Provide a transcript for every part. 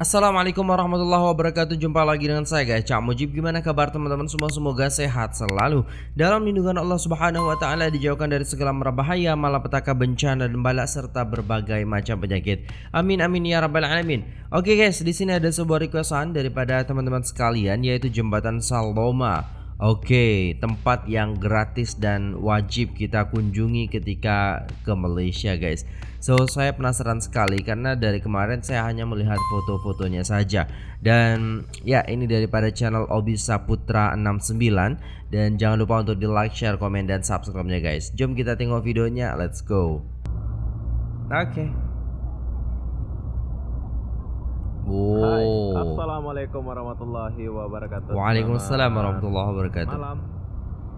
Assalamualaikum warahmatullahi wabarakatuh. Jumpa lagi dengan saya guys. Cak Mujib Gimana kabar teman-teman? Semua Semoga sehat selalu. Dalam lindungan Allah subhanahu wa ta'ala Dijauhkan dari segala merbahaya Malapetaka bencana dan balak Serta berbagai macam penyakit. Amin amin ya rabbal alamin. Oke guys di sini ada sebuah requestan Daripada teman-teman sekalian Yaitu jembatan Saloma. Oke, tempat yang gratis dan wajib kita kunjungi ketika ke Malaysia guys So saya penasaran sekali karena dari kemarin saya hanya melihat foto-fotonya saja Dan ya ini daripada channel Obi Saputra 69 Dan jangan lupa untuk di like, share, komen, dan subscribe-nya guys Jom kita tengok videonya, let's go Oke okay. Oh. Hai, Assalamualaikum warahmatullahi wabarakatuh. Waalaikumsalam warahmatullahi wabarakatuh. Malam.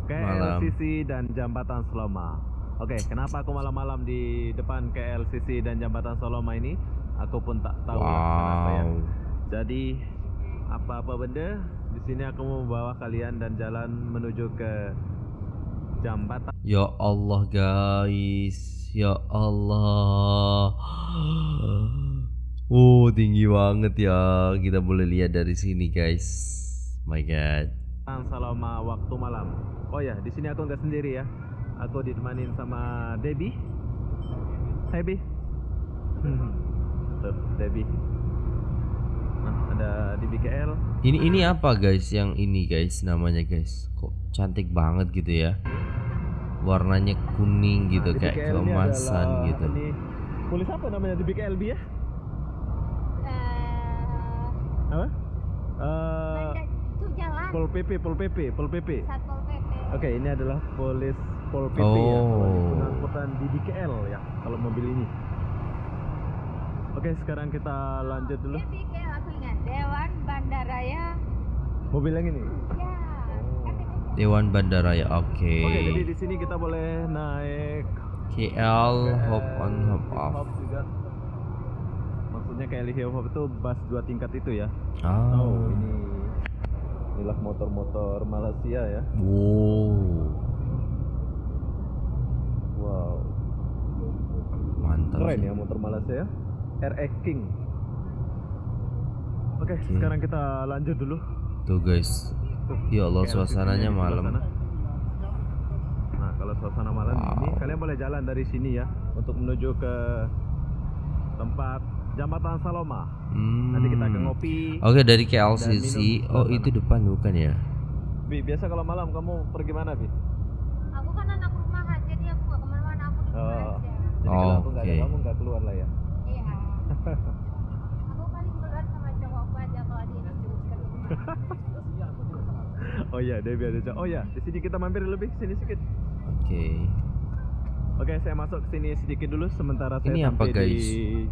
KLCC dan Jambatan Seloma. Oke, kenapa aku malam-malam di depan KLCC dan Jambatan Seloma ini? Aku pun tak tahu wow. kenapa ya. Jadi apa-apa benda di sini aku mau bawa kalian dan jalan menuju ke jambatan. Ya Allah guys, ya Allah. Oh tinggi banget ya Kita boleh lihat dari sini guys My god Selama waktu malam Oh ya di sini aku nggak sendiri ya Aku ditemanin sama Debbie. Hai Bi. Tuh Debbie. Nah ada di BKL Ini ini apa guys? Yang ini guys namanya guys. Kok cantik banget gitu ya? Warnanya kuning gitu nah, kayak keemasan gitu. ini, Tulis apa namanya di BKL Bi ya? Apa? Uh, Pol PP, Pol PP, Pol PP. Satpol PP. Oke, okay, ini adalah polis Pol PP oh. ya, pengangkutan di DKL ya, kalau mobil ini. Oke, okay, sekarang kita lanjut dulu. DKL aku ingat, Dewan Bandaraya. Mobil yang ini? Ya. Dewan Bandaraya, oke. Okay. Oke, okay, jadi di sini kita boleh naik KL, hop on, hop off. Hop juga maksudnya kayak Lihio Hop itu bus dua tingkat itu ya oh, oh ini inilah motor-motor Malaysia ya wow wow mantap keren ya motor Malaysia ya RX King oke okay, okay. sekarang kita lanjut dulu tuh guys tuh, ya Allah suasananya malam nah kalau suasana malam wow. ini kalian boleh jalan dari sini ya untuk menuju ke tempat Jambatan Saloma. Hmm. Nanti kita ke hmm. ngopi. Oke, dari KLCC. Oh, itu depan bukan ya? Bi, biasa kalau malam kamu pergi mana, Bi? Aku kan anak rumahan, jadi aku gak ke mana-mana, aku di oh. Jadi oh, kalau aku nggak okay. ada kamu nggak keluar lah ya? Iya. aku paling keluar sama cowokku aja kalau di Oh iya, Debbie ada cowok. Oh iya, di sini kita mampir lebih sini sedikit. Oke. Okay. Oke, saya masuk ke sini sedikit dulu sementara saya Ini sampai apa, guys? di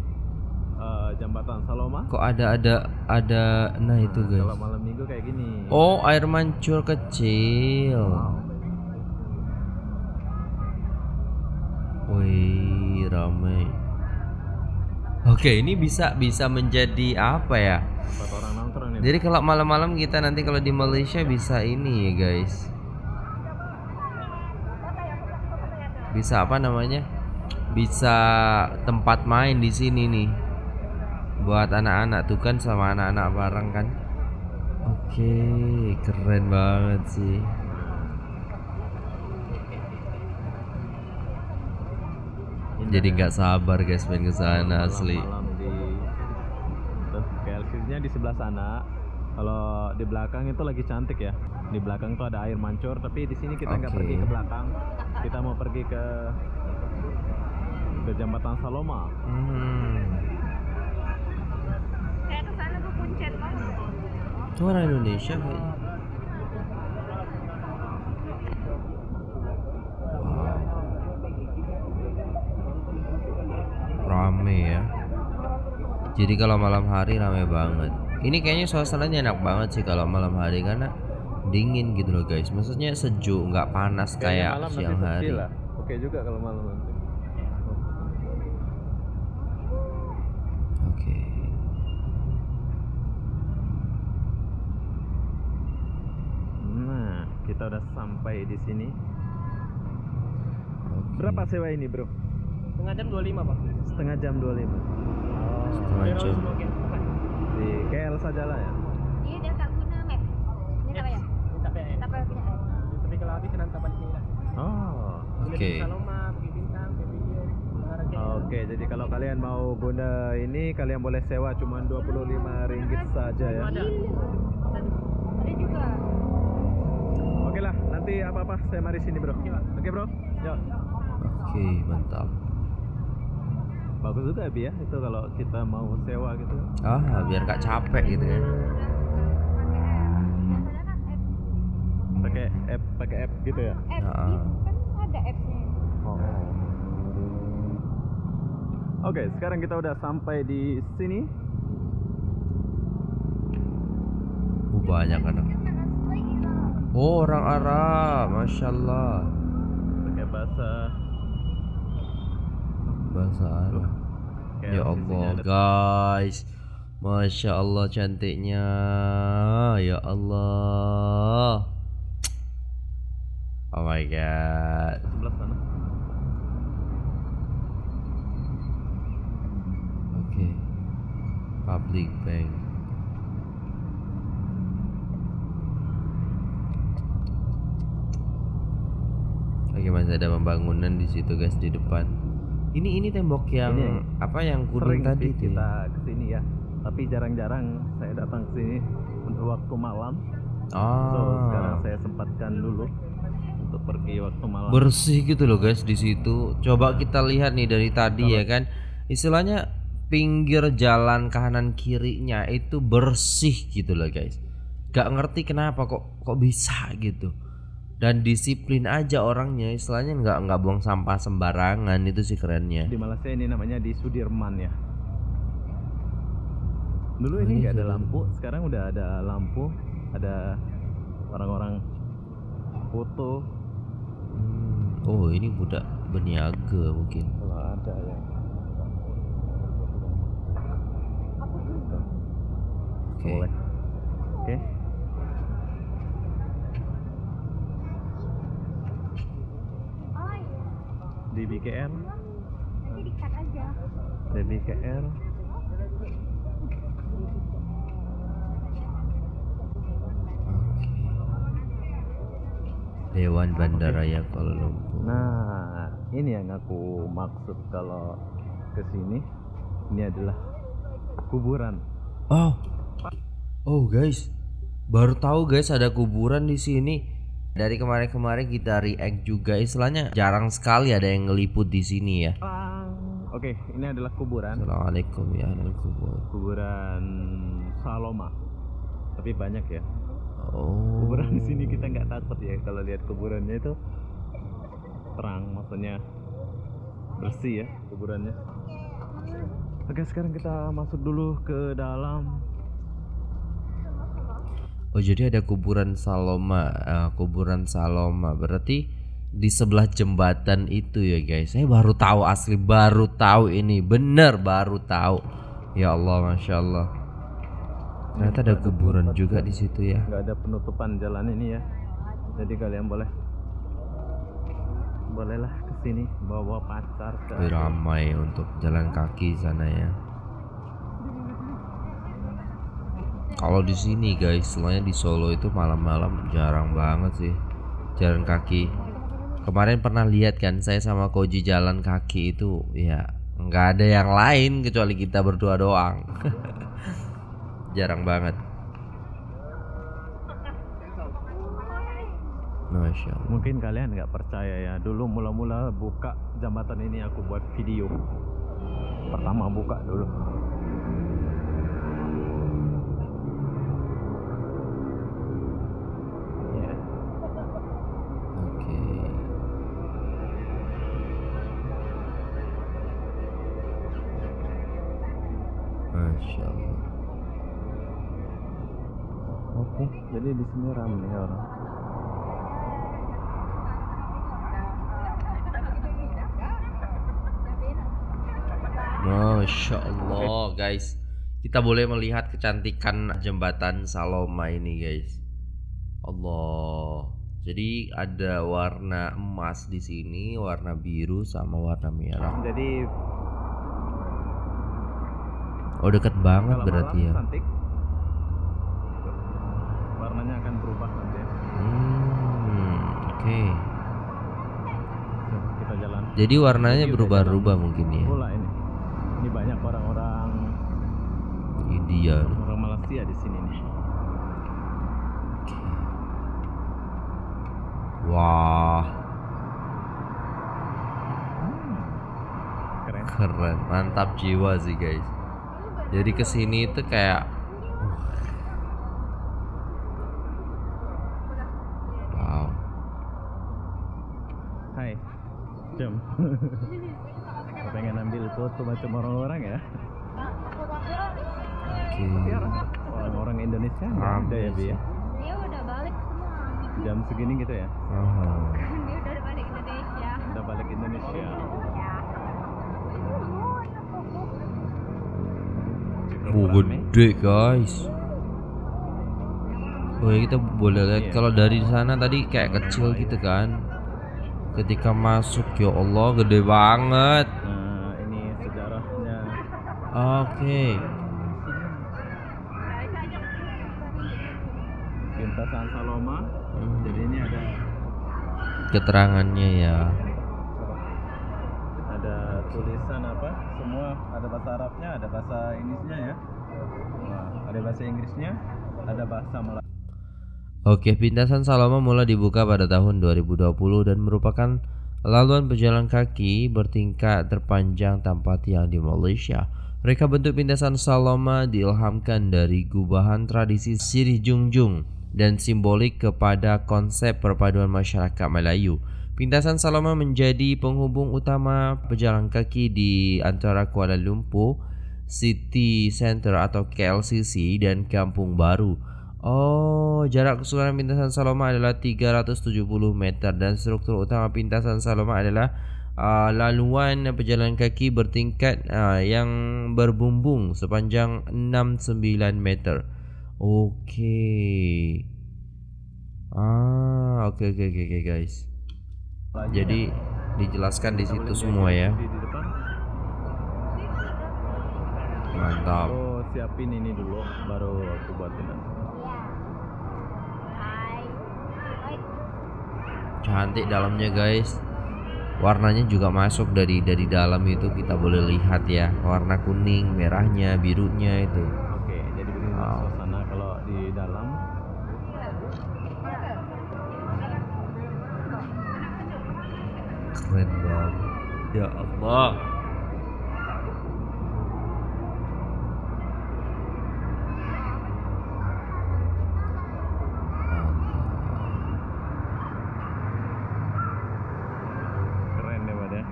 uh, jambatan Saloma. Kok ada ada ada nah itu nah, guys. Kalau malam minggu kayak gini. Oh, air mancur kecil. Wow. Wih, ramai. Oke, ini bisa bisa menjadi apa ya? Jadi kalau malam-malam kita nanti kalau di Malaysia bisa ini ya, guys. Bisa apa namanya? Bisa tempat main di sini nih buat anak-anak tuh kan sama anak-anak bareng kan oke keren banget sih jadi nggak sabar guys main ke sana asli. di di sebelah sana. Kalau di belakang itu lagi cantik ya. Di belakang tuh ada air mancur tapi di sini kita nggak okay. pergi ke belakang. Kita mau pergi ke ke jembatan Saloma. Hmm. Itu orang Indonesia kayaknya. Rame ya. Jadi kalau malam hari rame banget. Ini kayaknya suasananya enak banget sih kalau malam hari karena dingin gitu loh guys. Maksudnya sejuk, nggak panas kayak siang hari. Oke juga kalau malam nanti. kita udah sampai di sini. Okay. Berapa sewa ini, Bro? Setengah jam 25, Pak. Setengah jam 25. Oh. Setengah jam. di KL sajalah ya Ini dia tak guna map. Ini payah. Tak payah guna app. Tapi kalau habis nanti balik sini lah. oh Menara KL. Oke, jadi kalau kalian mau guna ini, kalian boleh sewa cuma 25 ringgit saja ya. Ada. Ada juga. Oke lah, nanti apa-apa saya mari sini bro. Oke bro, yuk. Oke, mantap. Bagus juga Bi ya, itu kalau kita mau sewa gitu. Ah, biar gak capek gitu kan. Pakai app. Kan app. Pakai app, pakai app gitu ya. App Ah. gitu kan ada appsnya. Oh. Oke, sekarang kita udah sampai di sini. Uh, banyak anak. Oh, orang Arab, masya Allah. Pakai bahasa. Arab. kayak Ya sisinya Allah, guys. Masya Allah cantiknya. Ya Allah. Oh my god. sebelah sana. Oke. Public bank. Oke masih ada pembangunan di situ guys di depan. Ini ini tembok yang Ini apa yang kuning tadi itu. kita ke sini ya. Tapi jarang-jarang saya datang ke sini untuk waktu malam. So, sekarang Ah. saya sempatkan dulu untuk pergi waktu malam. bersih gitu loh guys di situ. Coba kita lihat nih dari tadi ya kan. Istilahnya pinggir jalan kanan kirinya itu bersih gitu loh guys. Gak ngerti kenapa kok kok bisa gitu. Dan disiplin aja orangnya, istilahnya nggak nggak buang sampah sembarangan itu sih kerennya. di Malaysia ini namanya di Sudirman ya. Dulu ini nggak ada lampu, sekarang udah ada lampu, ada orang-orang foto. Hmm, Oh ini budak berniaga mungkin. Kalau ada ya. Oke. Oke. Oh iya. Di BKR, di BKR. Dewan Bandaraya Kuala Lumpur. Nah, ini yang aku maksud kalau ke sini. Ini adalah kuburan. Oh, oh guys, baru tahu guys ada kuburan di sini. Dari kemarin-kemarin kita react juga, istilahnya jarang sekali ada yang ngeliput di sini ya. Oke, ini adalah kuburan. Assalamualaikum ya ahlal kubur. Kuburan Saloma. Tapi banyak ya. Oh. kuburan di sini kita nggak takut ya kalau lihat kuburannya itu terang maksudnya bersih ya kuburannya oke sekarang kita masuk dulu ke dalam Oh jadi ada kuburan Saloma, eh, kuburan Saloma. Berarti di sebelah jembatan itu ya guys. Saya baru tahu asli, baru tahu ini, bener baru tahu. Ya Allah, masya Allah. Ternyata ada kuburan juga di situ ya. nggak ada penutupan jalan ini ya jadi kalian boleh bolehlah ke sini bawa pacar ke ramai untuk jalan kaki sana ya. Kalau di sini guys, soalnya di Solo itu malam-malam jarang banget sih jalan kaki. Kemarin pernah lihat kan saya sama Koji jalan kaki itu ya nggak ada yang lain kecuali kita berdua doang. jarang banget. Mungkin kalian nggak percaya ya dulu mula-mula buka jembatan ini aku buat video pertama buka dulu Masya Allah. Oke, jadi di sini ramai orang. Masya Allah guys Kita boleh melihat kecantikan jembatan Saloma ini guys Allah Jadi ada warna emas di sini Warna biru sama warna merah Jadi Oh deket banget Kalau berarti malam ya. cantik. Warnanya akan berubah nanti. ya. Hmm, oke. Tuh, kita jalan. Jadi warnanya berubah-ubah mungkin ya. Pula ini. Ini banyak orang-orang India. orang Malaysia di sini nih. Wah, Keren. keren, mantap jiwa sih guys. Jadi ke sini itu kayak, wow, Hai. Jam. Pengen ambil foto macam orang-orang ya? oke. Orang-orang Indonesia nggak ada ya, Bi ya? Dia udah balik semua. Jam segini gitu ya? Oh. Dia udah balik Indonesia. Udah balik Indonesia. Ya. Cukup Oh, rame. gede guys. Oh ya kita boleh lihat Iya. kalau dari sana tadi kayak kecil gitu kan. Ketika masuk ya Allah gede banget. Nah, ini sejarahnya. Oke. Pintasan Saloma. Hmm. Jadi ini ada Keterangannya ya. Tulisan apa? Semua ada bahasa Arabnya, ada bahasa Inggrisnya ya. Nah, ada bahasa Inggrisnya, ada bahasa Melayu. Oke, Pintasan Saloma mulai dibuka pada tahun 2020 dan merupakan laluan pejalan kaki bertingkat terpanjang tanpa tiang di Malaysia. Mereka bentuk Pintasan Saloma diilhamkan dari gubahan tradisi Sirih Jungjung dan simbolik kepada konsep perpaduan masyarakat Melayu. Pintasan Saloma menjadi penghubung utama pejalan kaki di antara Kuala Lumpur, City Center atau KLCC dan Kampung Baru. Oh, jarak keseluruhan pintasan Saloma adalah 370 meter dan struktur utama pintasan Saloma adalah uh, laluan pejalan kaki bertingkat uh, yang berbumbung sepanjang 69 meter. Okey. Ah, okey okey okey okey, guys. Jadi dijelaskan di situ semua ya. Mantap. Oh, siapin ini dulu baru aku buatin. Cantik dalamnya guys. Warnanya juga masuk dari dari dalam itu kita boleh lihat ya. Warna kuning, merahnya, birunya itu. Oke, jadi begini Wow. suasana kalau di dalam. Keren banget. Ya Allah. Keren ya, ya.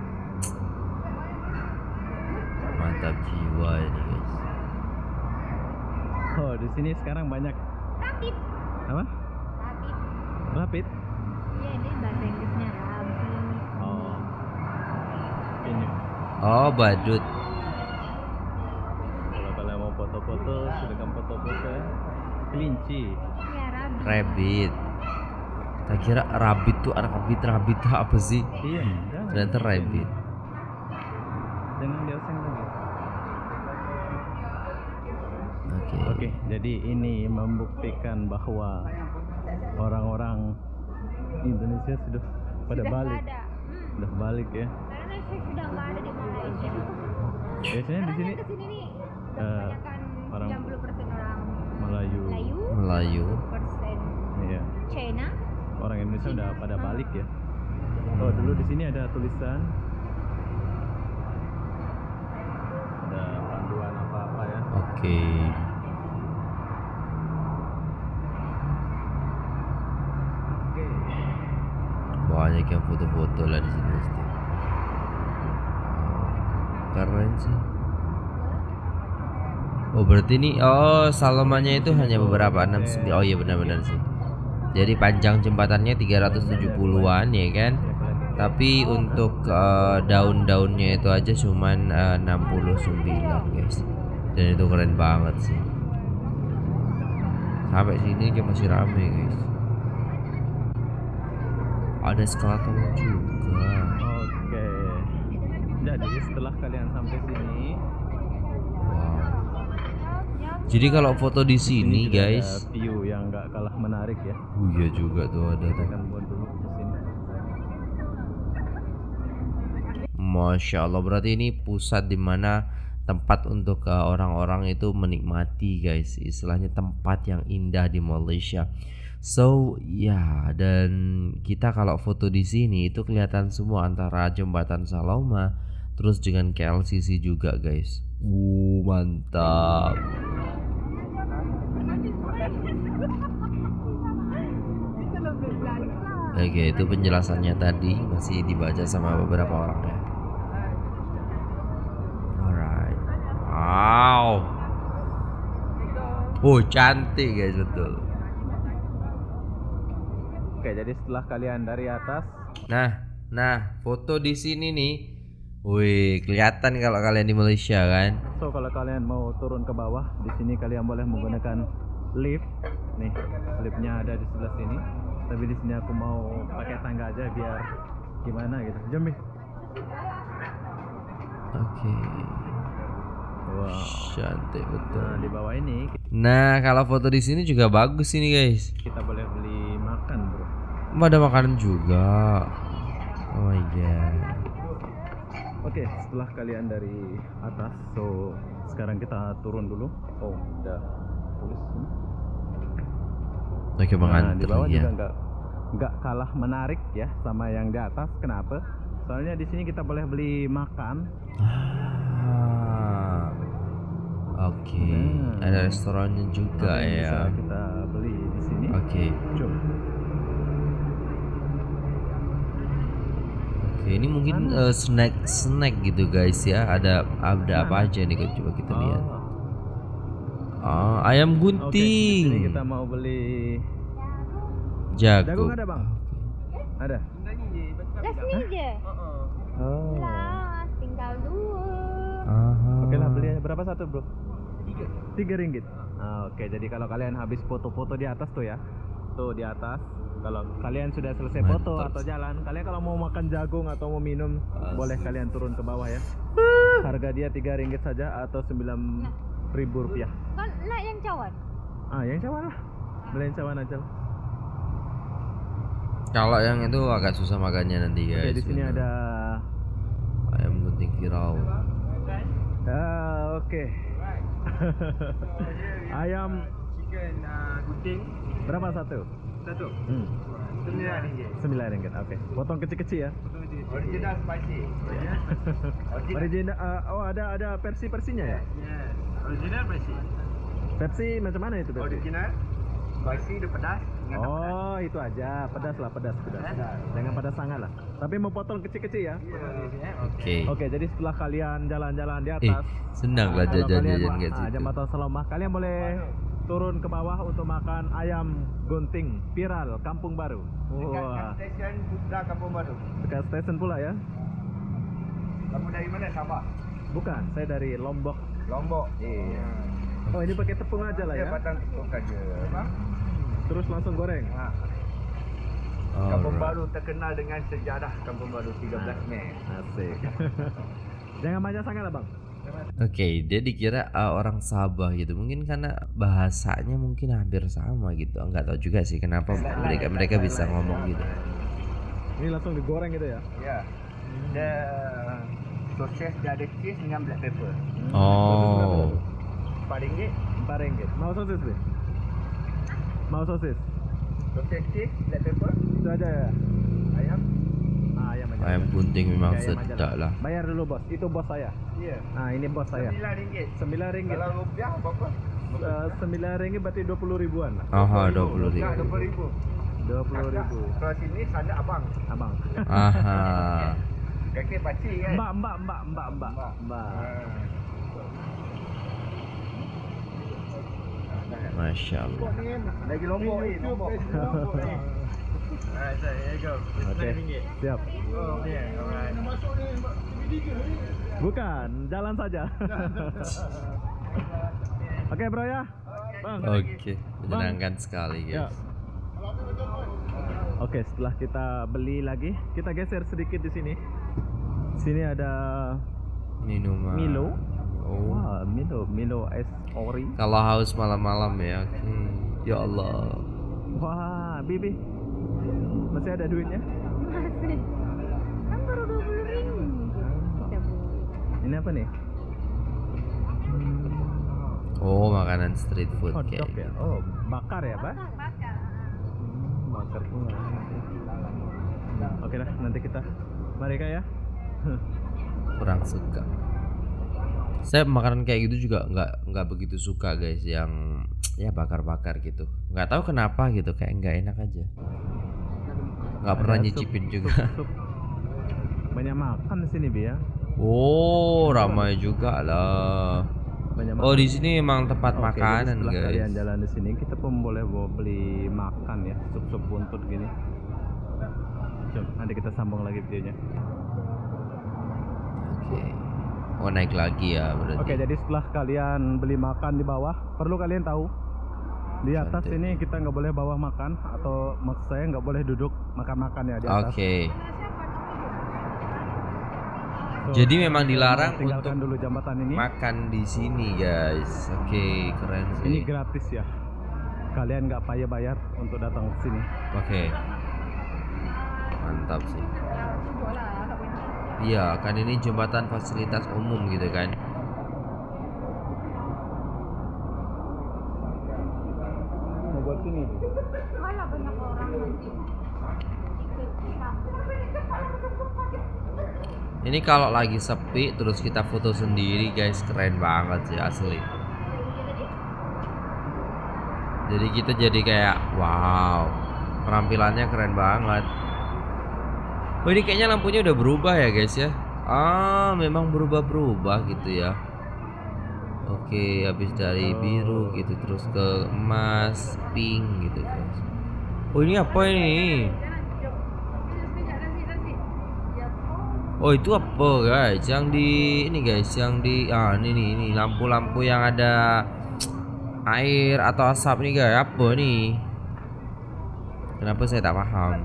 Mantap jiwa ini guys. Oh, di sini sekarang banyak Rapid. apa? Rapid. Rapid. Iya, ini bahasa Inggrisnya rapid. Oh. Ini Oh, badut. kalau kalian mau foto-foto, silakan foto-foto ya. Kelinci. Iya, rapid. Rabbit. Tak kira rabbit tuh anak rabbit rabbit apa sih? Iya. Ternyata rabbit. Jangan dioseng lagi. Oke. Oke, jadi ini membuktikan bahwa orang-orang Indonesia sudah pada Sudah balik, nggak ada. Hmm. sudah balik ya. Karena saya sudah nggak ada di Malaysia. Biasanya di sini ke sini nih kebanyakan orang 90% orang Melayu, Melayu, Melayu. persen iya. China. Orang Indonesia udah pada balik ya. Oh, dulu di sini ada tulisan ada panduan apa-apa ya. Oke. Oke. Banyak yang foto-foto lah di sini pasti. Keren sih. Oh berarti ini oh Salomannya itu hanya beberapa 6 Oh iya benar-benar sih. Jadi panjang jembatannya 370-an ya kan. Tapi untuk eh, daun-daunnya itu aja cuman eh, 69 guys. Dan itu keren banget sih. Sampai sini aja masih rame guys. Ada eskalator juga. Jadi setelah kalian sampai sini, Wow. Jadi kalau foto di sini ada guys, view yang nggak kalah menarik ya. oh iya juga tuh ada Kita tuh. akan buat dulu di sini. Masya Allah berarti ini pusat di mana tempat untuk uh, orang-orang itu menikmati guys istilahnya tempat yang indah di Malaysia so ya dan kita kalau foto di sini itu kelihatan semua antara jembatan Saloma terus dengan KLCC juga guys uh mantap Oke itu penjelasannya tadi masih dibaca sama beberapa orang ya Alright. Wow. Oh cantik guys betul. Oke, jadi setelah kalian dari atas, Nah, nah foto di sini nih. Wih kelihatan kalau kalian di Malaysia kan. so kalau kalian mau turun ke bawah, di sini kalian boleh menggunakan lift. Nih, liftnya ada di sebelah sini. Tapi di sini aku mau pakai tangga aja biar gimana gitu. Jom. Oke. Wow. Cantik betul. Nah, di bawah ini Nah kalau foto di sini juga bagus ini guys. kita boleh beli makan, Bro. Ada makanan juga. Oh my god. Oke, setelah kalian dari atas, so sekarang kita turun dulu. Oh, udah tulis. Oke bang Nah, di bawah ya. juga nggak nggak kalah menarik ya sama yang di atas. Kenapa? Soalnya di sini kita boleh beli makan. Ah. Oke. Nah. Ada restorannya juga yang ya. Bisa kita beli di sini. Oke. Coba. Oke, ini mungkin eh, snack snack gitu guys ya. Ada ada apa aja nih coba kita lihat. Ah, ayam Oke, gunting. sini kita mau beli Jago. jagung ada bang? Ada. Je. Oh. Lah, tinggal dua. Aha. Oke lah beli aja. berapa satu bro? Tiga. Tiga ringgit. Ah, Oke jadi kalau kalian habis foto-foto di atas tuh ya, tuh di atas. Kalau kalian sudah selesai foto atau jalan, kalian kalau mau makan jagung atau mau minum, boleh kalian turun ke bawah ya. Harga dia tiga ringgit saja atau sembilan ribu rupiah. Kau nak yang cawan? Ah yang cawan lah, beli yang cawan aja lah. Kalau yang itu agak susah makannya nanti Oke guys. di sini ada. ayam gunting viral. Ah, Oke. Ayam Chicken uh, gunting berapa satu? Satu. Hmm. Sembilan ringgit. Sembilan ringgit. Oke. Potong kecil-kecil ya. Original spicy. Original. ah, oh ada ada versi versinya ya? Yes. Original spicy. Pepsi macam mana itu Pepsi? Original spicy dia pedas. Oh itu aja, pedas lah, pedas, pedas. Jangan pedas sangat lah. Tapi mau potong kecil-kecil ya. Ya. Oke. Oke, jadi setelah kalian jalan-jalan di Eh, atas, senang lah jajan-jajan guys ah, itu. jembatan Salomah, kalian boleh turun ke bawah untuk makan ayam gunting viral Kampung Baru. Wah, Stesen Putra Kampung Baru. dekat stesen pula ya? Kamu dari mana? Sabah. Bukan, saya dari Lombok. Lombok. Iya. Oh ini pakai tepung aja lah Dia ya? batang tepung saja. Terus langsung goreng. Ha. Kampung Alright. Baru terkenal dengan sejarah Kampung Baru 13 Mei. Asik. Jangan banyak sangat lah bang. Oke, dia dikira uh, orang Sabah gitu. Mungkin karena bahasanya mungkin hampir sama gitu. Enggak tahu juga sih kenapa mereka mereka bisa ngomong gitu. Ini langsung digoreng gitu ya? Ya. Dia sosis dia ada cheese dengan black pepper. Oh. Empat ringgit. Empat ringgit. Mau sosis Bi? Mau sosis? Sosis cheese, black pepper, Itu aja ya? ayam. Ah, ayam aja. Ayam gunting memang aja sedap lah. Bayar dulu bos. Itu bos saya. Iya. Nah ini bos saya. Sembilan ringgit. Sembilan ringgit. Kalau rupiah berapa? Eh, Sembilan ringgit berarti dua puluh ribuan lah. Aha, 20 ribu. Dua puluh ribu. Dua puluh ribu. Kalau sini sana abang. Abang. Aha. Kakek pakcik kan? Mbak, mbak, mbak, mbak, mbak, Mbak. mbak. Masya Allah. Lagi lombok ni, lombok. Ni. Alright, so here you go. It's Oke. nine ringgit. Siap. Oh, yeah, alright. Bukan, jalan saja. Oke bro ya. Bang. Oke, menyenangkan sekali Ya. guys. Oke, setelah kita beli lagi, kita geser sedikit di sini. Sini ada Minuman. Milo. Oh. Wah, Milo Milo es ori. Kalau haus malam-malam ya. Oke. Ya Allah. Wah, Bibi. Masih ada duitnya? Masih. Ini apa nih? Oh, makanan street food Hot kayak dog ya? gitu. Oh, bakar ya, Pak? Bakar. Bakar bunga. Oke dah, nanti kita mari Kak ya. Kurang suka. Saya makanan kayak gitu juga nggak nggak begitu suka guys yang ya bakar-bakar gitu. Nggak tahu kenapa gitu kayak nggak enak aja. Nggak pernah nyicipin juga. sup- sup. Banyak makan di sini, Bi ya. Oh, ramai juga lah. Banyak Oh, di sini emang tempat Oke, makanan setelah kalian guys. jalan di sini, kita pun boleh bawa beli makan ya, sup-sup buntut gini. Coba nanti kita sambung lagi videonya. Oke. Oh, naik lagi ya berarti. Oke, jadi setelah kalian beli makan di bawah, perlu kalian tahu di atas Santai. ini kita nggak boleh bawa makan atau maksud saya nggak boleh duduk makan-makan ya di atas. Oke. So, Jadi memang dilarang untuk dulu ini. Makan di sini guys. Oke, keren sih. Ini gratis ya. Kalian nggak payah bayar untuk datang ke sini. Oke. Mantap sih. Iya, kan ini jembatan fasilitas umum gitu kan. Mau buat sini. Malah banyak orang nanti. Ikut kita. Ini kalau lagi sepi terus kita foto sendiri guys, keren banget sih asli. Jadi kita jadi kayak wow, penampilannya keren banget. Oh ini kayaknya lampunya udah berubah ya guys ya. Ah, memang berubah-berubah gitu ya. Oke, habis dari biru gitu terus ke emas, pink gitu guys. Oh ini apa ini? Oh itu apa guys? Yang di ini guys, yang di ah ini nih ini lampu-lampu yang ada air atau asap nih guys. Apa nih? Kenapa saya tak paham?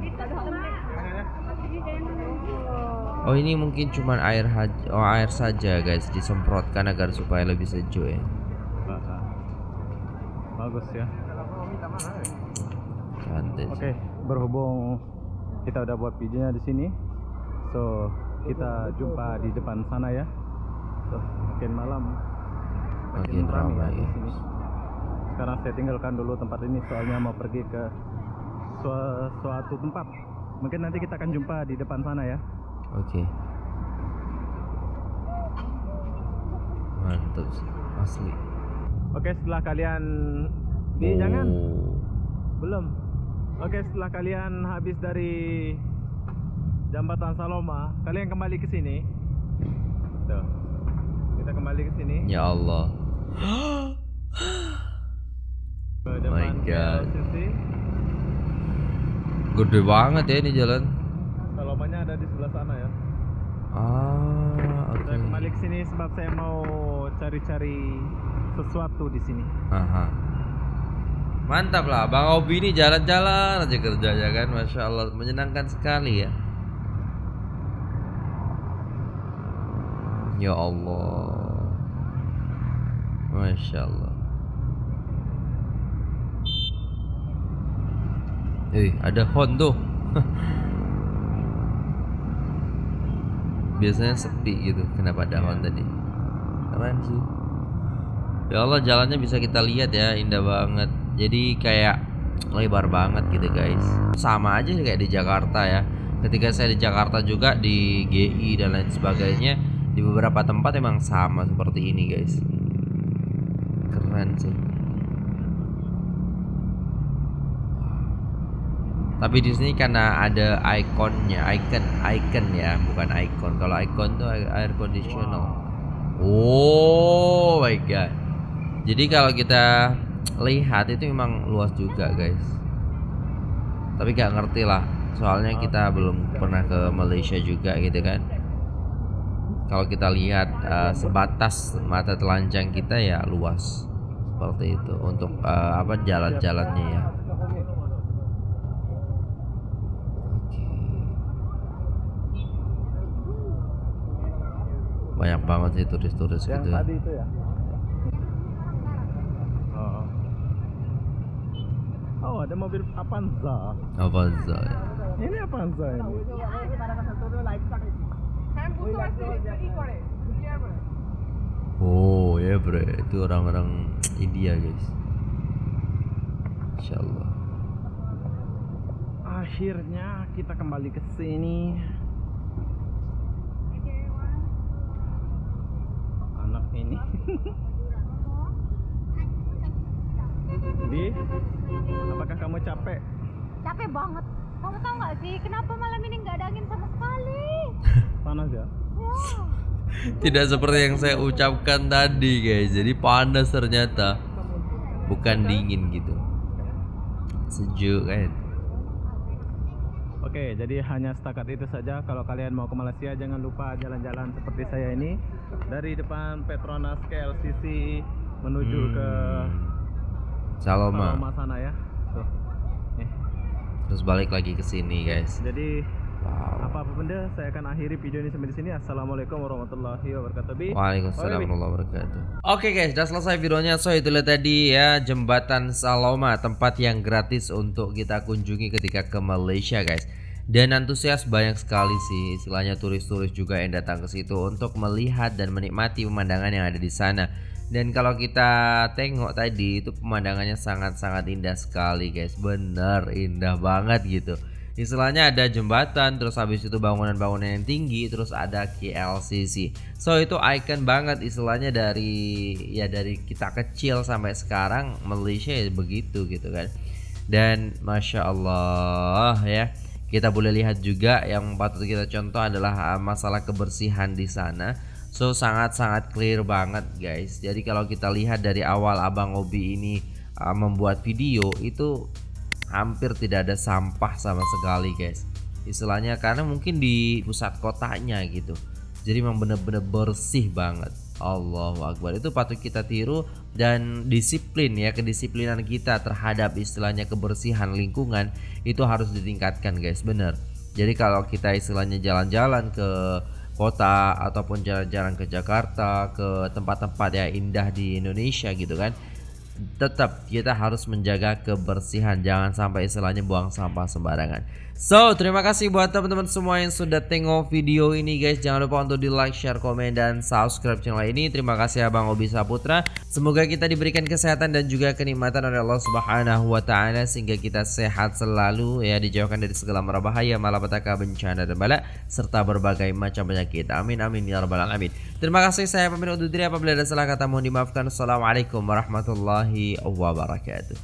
Oh ini mungkin cuman air haj- oh, air saja guys disemprotkan agar supaya lebih sejuk ya. Bagus ya. Oke, berhubung kita udah buat videonya di sini, so kita jumpa di depan sana ya. Makin malam, Makin ramai ramai, ya di ya. sini. Sekarang saya tinggalkan dulu tempat ini soalnya mau pergi ke sua- suatu tempat. Mungkin nanti kita akan jumpa di depan sana ya. Oke. Mantap sih, asli. Oke, setelah kalian ini jangan Oh. belum. Oke, setelah kalian habis dari jembatan Saloma, kalian kembali ke sini. Tuh. Kita kembali ke sini. Ya Allah. Ke My God. Gede banget ya ini jalan. Salomanya ada di sebelah sana ya. Ah, oke. Saya kembali ke sini sebab saya mau cari-cari sesuatu di sini. Aha. Mantap lah, Bang Obi ini jalan-jalan aja kerjanya kan, masya Allah, menyenangkan sekali ya. Ya Allah, masya Allah. Eh, ada hon tuh. Biasanya sepi gitu, kenapa ada hon tadi? Keren sih. Ya Allah jalannya bisa kita lihat ya indah banget Jadi kayak lebar banget gitu guys Sama aja kayak di Jakarta ya Ketika saya di Jakarta juga di GI dan lain sebagainya Di beberapa tempat emang sama seperti ini guys Keren sih Tapi di sini karena ada ikonnya, icon, icon ya, bukan icon. Kalau icon tuh air conditional. Oh my god. Jadi kalau kita lihat itu memang luas juga guys. Tapi gak ngerti lah. Soalnya kita belum pernah ke Malaysia juga gitu kan. Kalau kita lihat eh, sebatas mata telanjang kita ya luas seperti itu untuk eh, apa jalan-jalannya ya. Banyak banget sih turis-turis gitu. ya. tadi itu ya. Oh. Oh, ada mobil Avanza. Avanza. Ini Avanza ini. Oh ya bre, itu orang-orang India guys. Insya Allah. Akhirnya kita kembali ke sini. Anak ini. Di, apakah kamu capek? capek banget kamu tahu nggak sih kenapa malam ini nggak ada angin sama sekali Panas ya? ya Tidak seperti yang saya ucapkan tadi guys. Jadi panas ternyata. Bukan dingin gitu. Sejuk kan. Oke, jadi hanya setakat itu saja. Kalau kalian mau ke Malaysia, jangan lupa jalan-jalan seperti saya ini dari depan Petronas KLCC menuju ke Saloma. Saloma sana ya. Tuh. Nih. Terus balik lagi ke sini guys. Jadi Wow. apa-apa benda saya akan akhiri video ini sampai di sini. Assalamualaikum warahmatullahi wabarakatuh. Waalaikumsalam warahmatullahi wabarakatuh. Oke guys, sudah selesai videonya. So itulah tadi ya jembatan Saloma, tempat yang gratis untuk kita kunjungi ketika ke Malaysia guys. Dan antusias banyak sekali sih, istilahnya turis-turis juga yang datang ke situ untuk melihat dan menikmati pemandangan yang ada di sana. Dan kalau kita tengok tadi itu pemandangannya sangat-sangat indah sekali guys, bener indah banget gitu istilahnya ada jembatan terus habis itu bangunan-bangunan yang tinggi terus ada KLCC so itu icon banget istilahnya dari ya dari kita kecil sampai sekarang Malaysia ya begitu gitu kan. Dan masya Allah ya. Kita boleh lihat juga yang patut kita contoh adalah uh, masalah kebersihan di sana. So sangat-sangat clear banget guys. Jadi kalau kita lihat dari awal abang Obi ini uh, membuat video itu hampir tidak ada sampah sama sekali guys. Istilahnya karena mungkin di pusat kotanya gitu. Jadi memang bener-bener bersih banget. Allahu Akbar. Itu patut kita tiru dan disiplin ya kedisiplinan kita terhadap istilahnya kebersihan lingkungan itu harus ditingkatkan guys. Bener jadi kalau kita istilahnya jalan-jalan ke kota ataupun jalan-jalan ke Jakarta ke tempat-tempat ya indah di Indonesia gitu kan tetap kita harus menjaga kebersihan. Jangan sampai istilahnya buang sampah sembarangan. So terima kasih buat teman-teman semua yang sudah tengok video ini guys. Jangan lupa untuk di like share komen dan subscribe channel ini. Terima kasih abang Obi Saputra. Semoga kita diberikan kesehatan dan juga kenikmatan oleh Allah Subhanahu Wa Taala sehingga kita sehat selalu ya dijauhkan dari segala bahaya malapetaka bencana dan bala serta berbagai macam penyakit. Amin amin ya rabbal alamin. Terima kasih saya pamit undur diri. Apabila ada salah kata mohon dimaafkan. Assalamualaikum warahmatullahi wabarakatuh